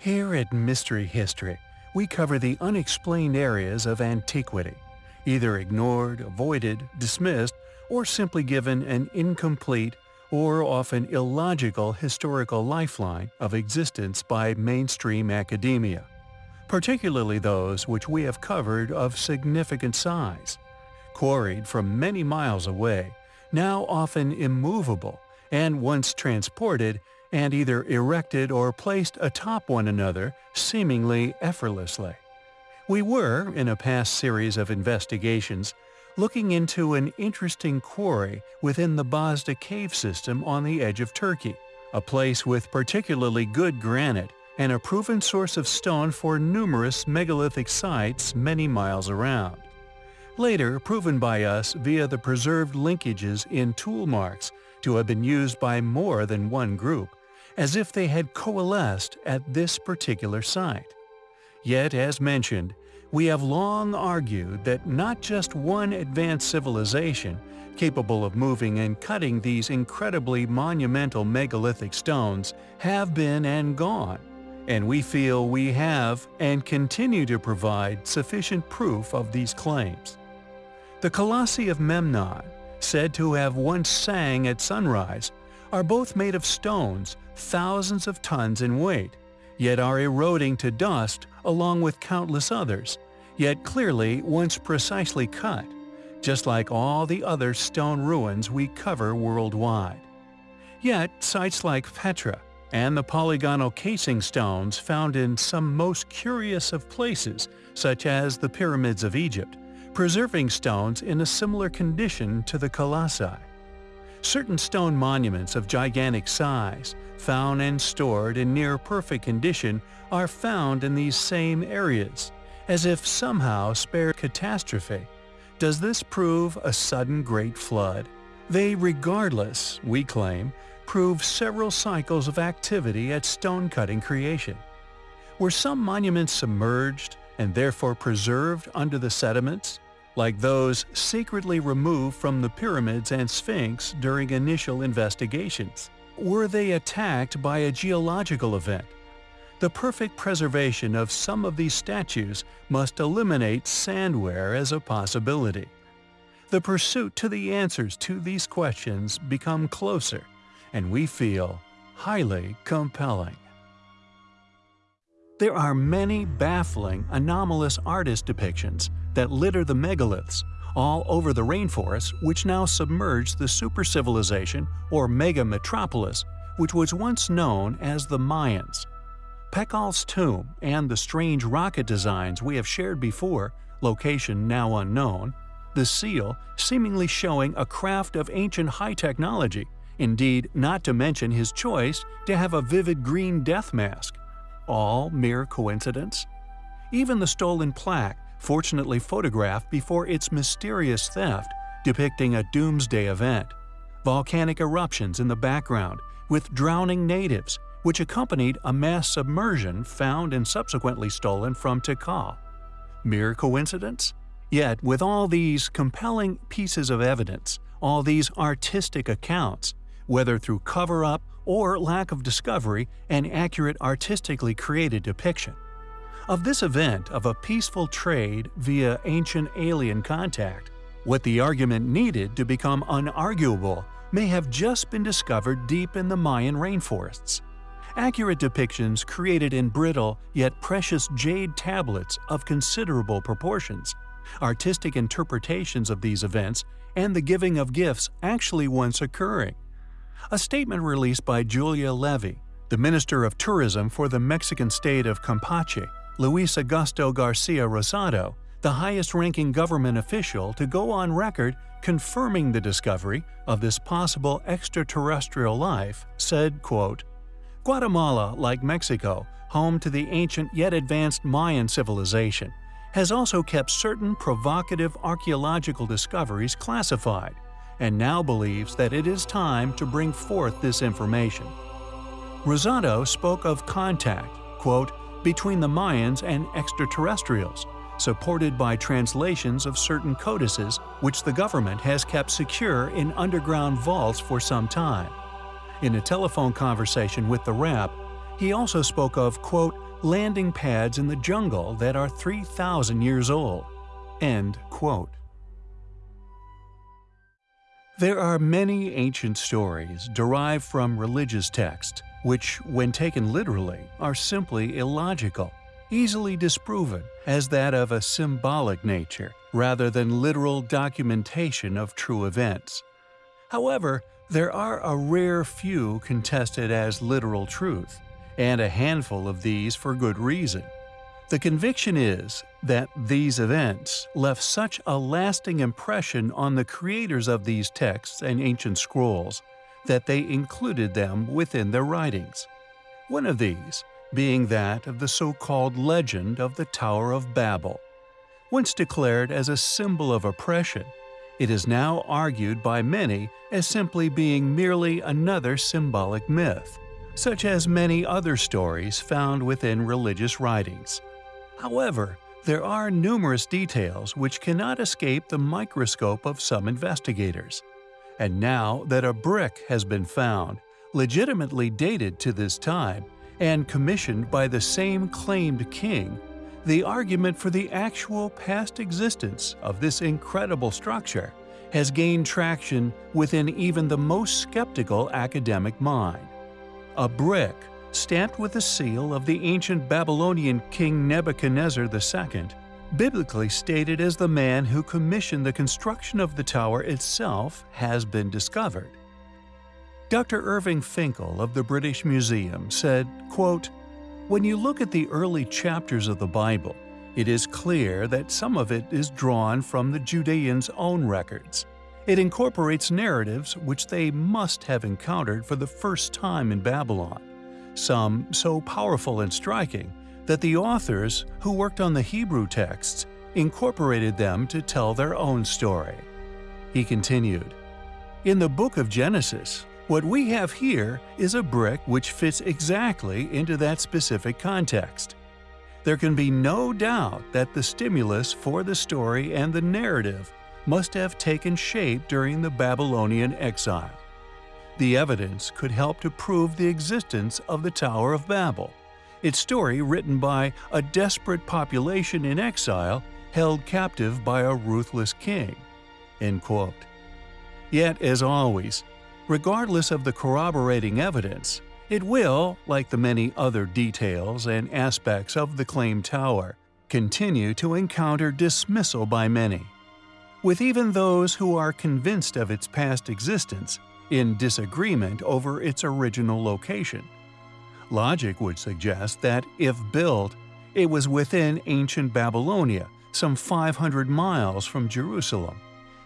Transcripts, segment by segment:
Here at Mystery History, we cover the unexplained areas of antiquity, either ignored, avoided, dismissed, or simply given an incomplete or often illogical historical lifeline of existence by mainstream academia, particularly those which we have covered of significant size, quarried from many miles away, now often immovable, and once transported and either erected or placed atop one another seemingly effortlessly. We were, in a past series of investigations, looking into an interesting quarry within the Bazda cave system on the edge of Turkey, a place with particularly good granite and a proven source of stone for numerous megalithic sites many miles around. Later proven by us via the preserved linkages in tool marks to have been used by more than one group, as if they had coalesced at this particular site. Yet, as mentioned, we have long argued that not just one advanced civilization, capable of moving and cutting these incredibly monumental megalithic stones, have been and gone, and we feel we have and continue to provide sufficient proof of these claims. The Colossi of Memnon, said to have once sang at sunrise, are both made of stones thousands of tons in weight, yet are eroding to dust along with countless others, yet clearly once precisely cut, just like all the other stone ruins we cover worldwide. Yet sites like Petra and the polygonal casing stones found in some most curious of places, such as the pyramids of Egypt, preserving stones in a similar condition to the colossi. Certain stone monuments of gigantic size, found and stored in near-perfect condition, are found in these same areas, as if somehow spared catastrophe. Does this prove a sudden great flood? They regardless, we claim, prove several cycles of activity at stone-cutting creation. Were some monuments submerged and therefore preserved under the sediments? Like those secretly removed from the pyramids and Sphinx during initial investigations? Were they attacked by a geological event? The perfect preservation of some of these statues must eliminate sandware as a possibility. The pursuit to the answers to these questions become closer, and we feel highly compelling. There are many baffling, anomalous artist depictions that litter the megaliths all over the rainforest which now submerge the super-civilization or mega-metropolis which was once known as the Mayans. Pakal's tomb and the strange rocket designs we have shared before, location now unknown, the seal seemingly showing a craft of ancient high technology, indeed not to mention his choice to have a vivid green death mask, all mere coincidence? Even the stolen plaque, fortunately photographed before its mysterious theft, depicting a doomsday event. Volcanic eruptions in the background, with drowning natives, which accompanied a mass submersion found and subsequently stolen from Tikal. Mere coincidence? Yet, with all these compelling pieces of evidence, all these artistic accounts, whether through cover-up or lack of discovery and accurate artistically created depiction. Of this event of a peaceful trade via ancient alien contact, what the argument needed to become unarguable may have just been discovered deep in the Mayan rainforests. Accurate depictions created in brittle yet precious jade tablets of considerable proportions, artistic interpretations of these events, and the giving of gifts actually once occurring. A statement released by Julia Levy, the Minister of Tourism for the Mexican state of Campeche, Luis Augusto Garcia Rosado, the highest-ranking government official to go on record confirming the discovery of this possible extraterrestrial life, said, quote, Guatemala, like Mexico, home to the ancient yet advanced Mayan civilization, has also kept certain provocative archaeological discoveries classified, and now believes that it is time to bring forth this information. Rosado spoke of contact, quote, between the Mayans and extraterrestrials, supported by translations of certain codices which the government has kept secure in underground vaults for some time. In a telephone conversation with the RAP, he also spoke of, quote, landing pads in the jungle that are 3,000 years old. End quote. There are many ancient stories derived from religious texts, which, when taken literally, are simply illogical, easily disproven as that of a symbolic nature rather than literal documentation of true events. However, there are a rare few contested as literal truth, and a handful of these for good reason. The conviction is that these events left such a lasting impression on the creators of these texts and ancient scrolls that they included them within their writings. One of these being that of the so-called legend of the Tower of Babel. Once declared as a symbol of oppression, it is now argued by many as simply being merely another symbolic myth, such as many other stories found within religious writings. However, there are numerous details which cannot escape the microscope of some investigators. And now that a brick has been found, legitimately dated to this time, and commissioned by the same claimed king, the argument for the actual past existence of this incredible structure has gained traction within even the most skeptical academic mind. A brick stamped with the seal of the ancient Babylonian king Nebuchadnezzar II, biblically stated as the man who commissioned the construction of the tower itself, has been discovered. Dr. Irving Finkel of the British Museum said, quote, When you look at the early chapters of the Bible, it is clear that some of it is drawn from the Judeans' own records. It incorporates narratives which they must have encountered for the first time in Babylon some so powerful and striking that the authors, who worked on the Hebrew texts, incorporated them to tell their own story. He continued, In the book of Genesis, what we have here is a brick which fits exactly into that specific context. There can be no doubt that the stimulus for the story and the narrative must have taken shape during the Babylonian exile. The evidence could help to prove the existence of the Tower of Babel, its story written by a desperate population in exile held captive by a ruthless king." Yet, as always, regardless of the corroborating evidence, it will, like the many other details and aspects of the claimed tower, continue to encounter dismissal by many. With even those who are convinced of its past existence, in disagreement over its original location. Logic would suggest that, if built, it was within ancient Babylonia, some 500 miles from Jerusalem.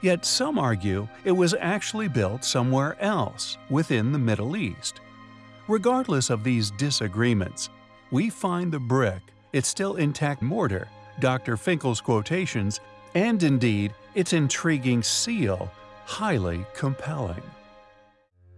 Yet some argue it was actually built somewhere else, within the Middle East. Regardless of these disagreements, we find the brick, its still intact mortar, Dr. Finkel's quotations, and indeed its intriguing seal, highly compelling.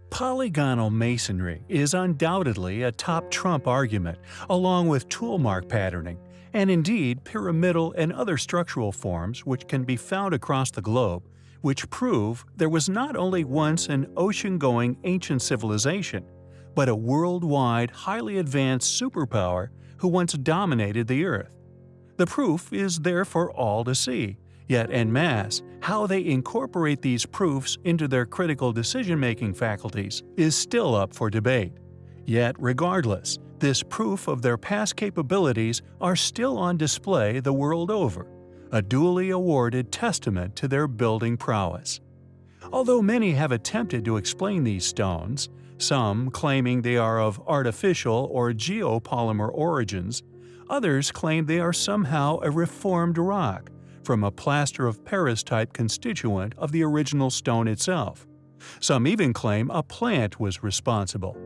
Polygonal masonry is undoubtedly a top trump argument, along with toolmark patterning, and indeed pyramidal and other structural forms which can be found across the globe, which prove there was not only once an ocean-going ancient civilization, but a worldwide highly advanced superpower who once dominated the Earth. The proof is there for all to see, Yet en masse, how they incorporate these proofs into their critical decision-making faculties is still up for debate. Yet regardless, this proof of their past capabilities are still on display the world over, a duly awarded testament to their building prowess. Although many have attempted to explain these stones, some claiming they are of artificial or geopolymer origins, others claim they are somehow a reformed rock, from a plaster of Paris type constituent of the original stone itself. Some even claim a plant was responsible.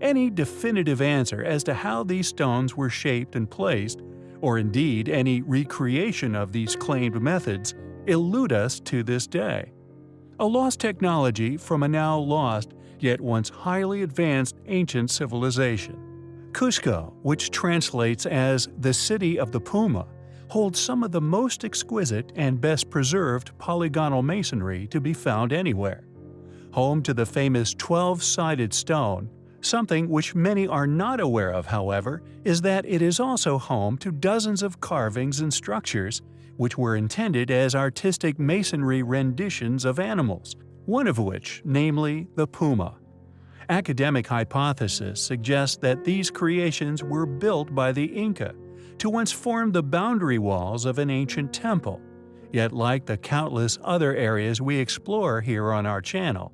Any definitive answer as to how these stones were shaped and placed, or indeed any recreation of these claimed methods, elude us to this day. A lost technology from a now lost, yet once highly advanced ancient civilization. Cusco, which translates as the City of the Puma, holds some of the most exquisite and best preserved polygonal masonry to be found anywhere. Home to the famous 12-sided stone, Something which many are not aware of, however, is that it is also home to dozens of carvings and structures which were intended as artistic masonry renditions of animals, one of which, namely the puma. Academic hypothesis suggests that these creations were built by the Inca to once form the boundary walls of an ancient temple. Yet like the countless other areas we explore here on our channel,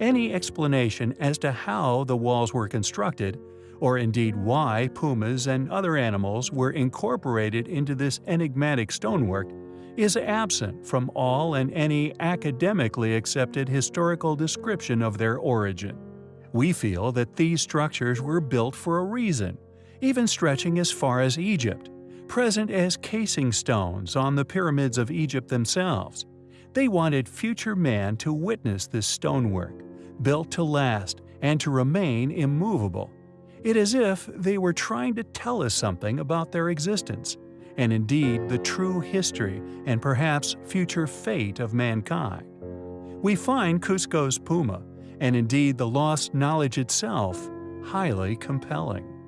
any explanation as to how the walls were constructed, or indeed why pumas and other animals were incorporated into this enigmatic stonework, is absent from all and any academically accepted historical description of their origin. We feel that these structures were built for a reason, even stretching as far as Egypt, present as casing stones on the pyramids of Egypt themselves. They wanted future man to witness this stonework, built to last and to remain immovable. It is as if they were trying to tell us something about their existence, and indeed the true history and perhaps future fate of mankind. We find Cusco's Puma, and indeed the lost knowledge itself, highly compelling.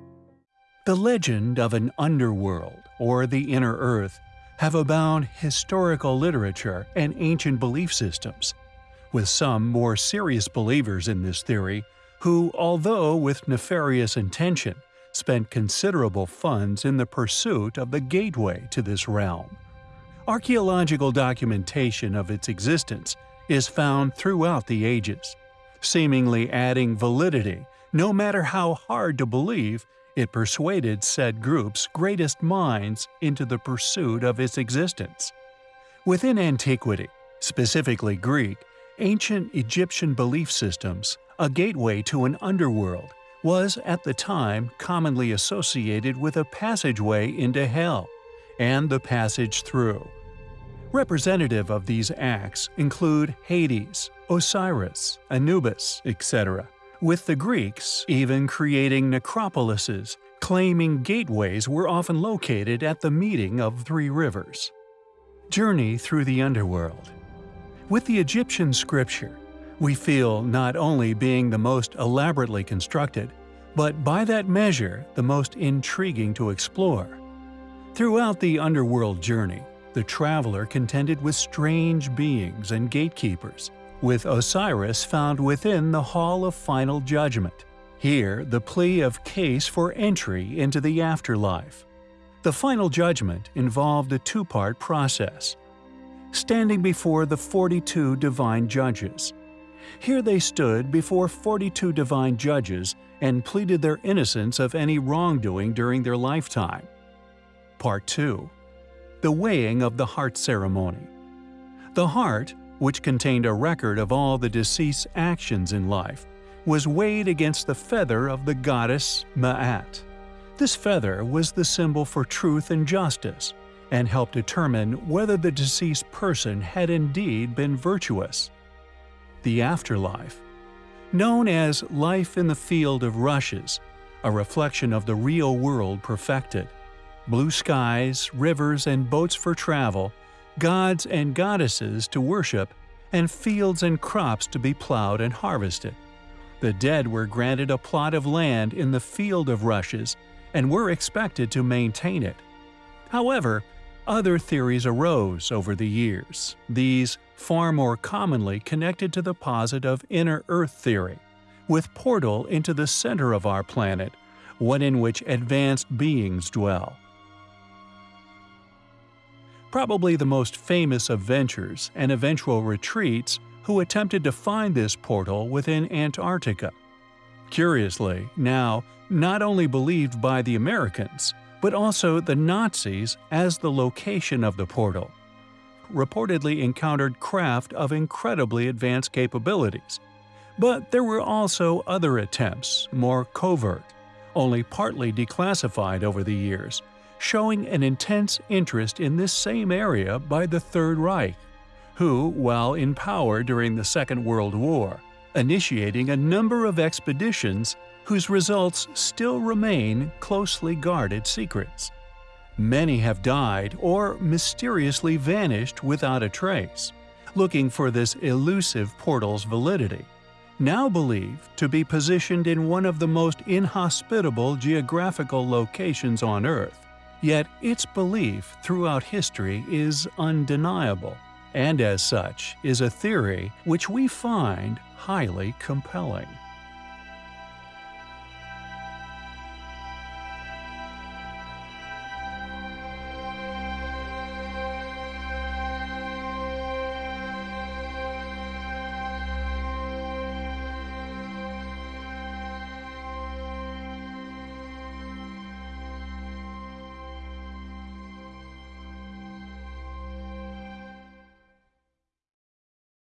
The legend of an underworld, or the inner earth, have abound historical literature and ancient belief systems, with some more serious believers in this theory who, although with nefarious intention, spent considerable funds in the pursuit of the gateway to this realm. Archaeological documentation of its existence is found throughout the ages, seemingly adding validity no matter how hard to believe it persuaded said group's greatest minds into the pursuit of its existence. Within antiquity, specifically Greek, ancient Egyptian belief systems, a gateway to an underworld, was at the time commonly associated with a passageway into hell and the passage through. Representative of these acts include Hades, Osiris, Anubis, etc., with the Greeks even creating necropolises, claiming gateways were often located at the meeting of three rivers. Journey through the underworld With the Egyptian scripture, we feel not only being the most elaborately constructed, but by that measure the most intriguing to explore. Throughout the underworld journey, the traveler contended with strange beings and gatekeepers, with Osiris found within the Hall of Final Judgment. Here, the plea of case for entry into the afterlife. The Final Judgment involved a two-part process. Standing before the 42 divine judges, here they stood before 42 divine judges and pleaded their innocence of any wrongdoing during their lifetime. Part 2 The Weighing of the Heart Ceremony The heart, which contained a record of all the deceased's actions in life, was weighed against the feather of the goddess Ma'at. This feather was the symbol for truth and justice, and helped determine whether the deceased person had indeed been virtuous the afterlife. Known as life in the field of rushes, a reflection of the real world perfected. Blue skies, rivers and boats for travel, gods and goddesses to worship, and fields and crops to be plowed and harvested. The dead were granted a plot of land in the field of rushes and were expected to maintain it. However, other theories arose over the years, these far more commonly connected to the posit of inner Earth theory, with portal into the center of our planet, one in which advanced beings dwell. Probably the most famous of ventures and eventual retreats who attempted to find this portal within Antarctica. Curiously, now not only believed by the Americans, but also the Nazis as the location of the portal. Reportedly encountered craft of incredibly advanced capabilities. But there were also other attempts, more covert, only partly declassified over the years, showing an intense interest in this same area by the Third Reich, who, while in power during the Second World War, initiating a number of expeditions whose results still remain closely guarded secrets. Many have died or mysteriously vanished without a trace, looking for this elusive portal's validity. now believed to be positioned in one of the most inhospitable geographical locations on Earth. Yet its belief throughout history is undeniable, and as such is a theory which we find highly compelling.